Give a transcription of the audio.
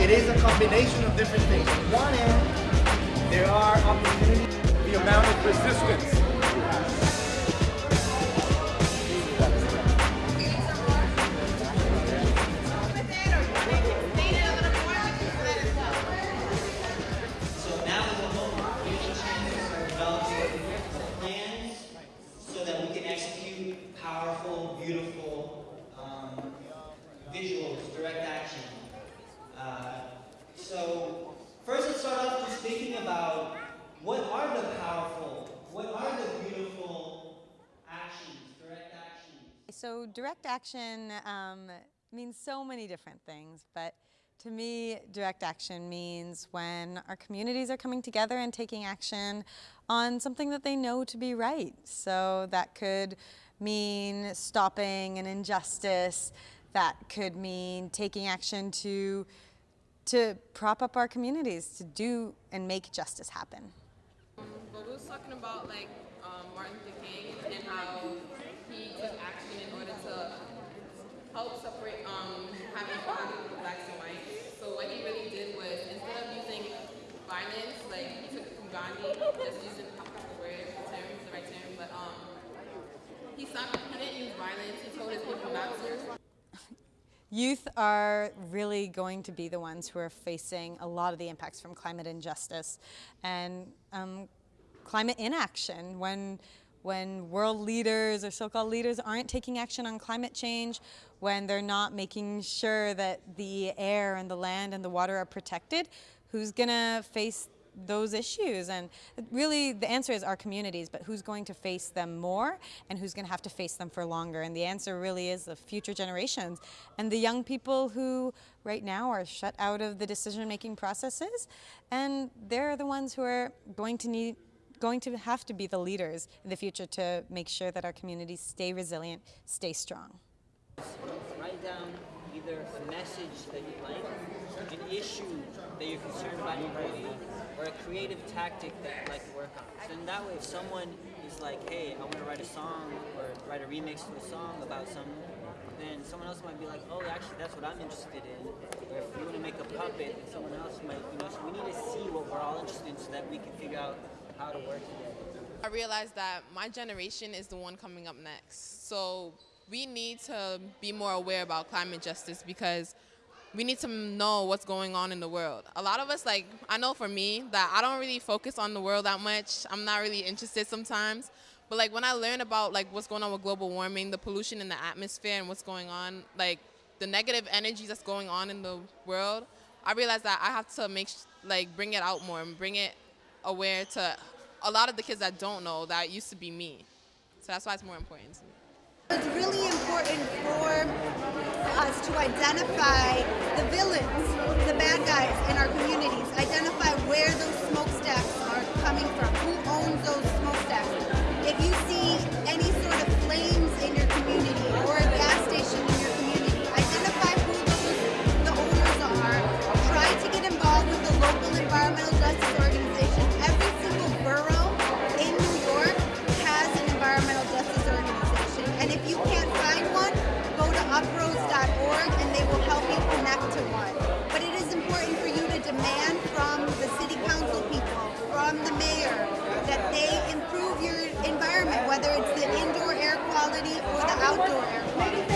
it is a combination of different things. On one end, there are opportunities. The amount of resistance So direct action um, means so many different things, but to me, direct action means when our communities are coming together and taking action on something that they know to be right. So that could mean stopping an injustice. That could mean taking action to, to prop up our communities, to do and make justice happen. But we was talking about like um, Martin Luther King and how help separate um, having equality with blacks and whites. So what he really did was instead of using violence, like he took it from Gandhi, just using the word, the term, the right term, but um, he, stopped, he didn't use violence, he told his people not to. Youth are really going to be the ones who are facing a lot of the impacts from climate injustice and um, climate inaction when when world leaders or so-called leaders aren't taking action on climate change, when they're not making sure that the air and the land and the water are protected, who's going to face those issues? And really the answer is our communities but who's going to face them more and who's going to have to face them for longer? And the answer really is the future generations. And the young people who right now are shut out of the decision making processes and they're the ones who are going to need going to have to be the leaders in the future to make sure that our communities stay resilient, stay strong. Write down either a message that you like, an issue that you're concerned about or a creative tactic that you'd like to work on. So in that way, if someone is like, hey, I want to write a song or write a remix to a song about something, then someone else might be like, oh, actually, that's what I'm interested in. Or if you want to make a puppet, then someone else might, you know, so we need to see what we're all interested in so that we can figure out how to work together. I realized that my generation is the one coming up next. So we need to be more aware about climate justice because we need to know what's going on in the world. A lot of us, like, I know for me that I don't really focus on the world that much. I'm not really interested sometimes. But like when I learn about like what's going on with global warming, the pollution in the atmosphere and what's going on, like the negative energy that's going on in the world, I realize that I have to make, like bring it out more and bring it aware to a lot of the kids that don't know that used to be me. So that's why it's more important to me. It's really important for us to identify the villains, the bad guys in our communities, identify where those smokestacks are coming from, who owns those indoor air quality or the outdoor air quality.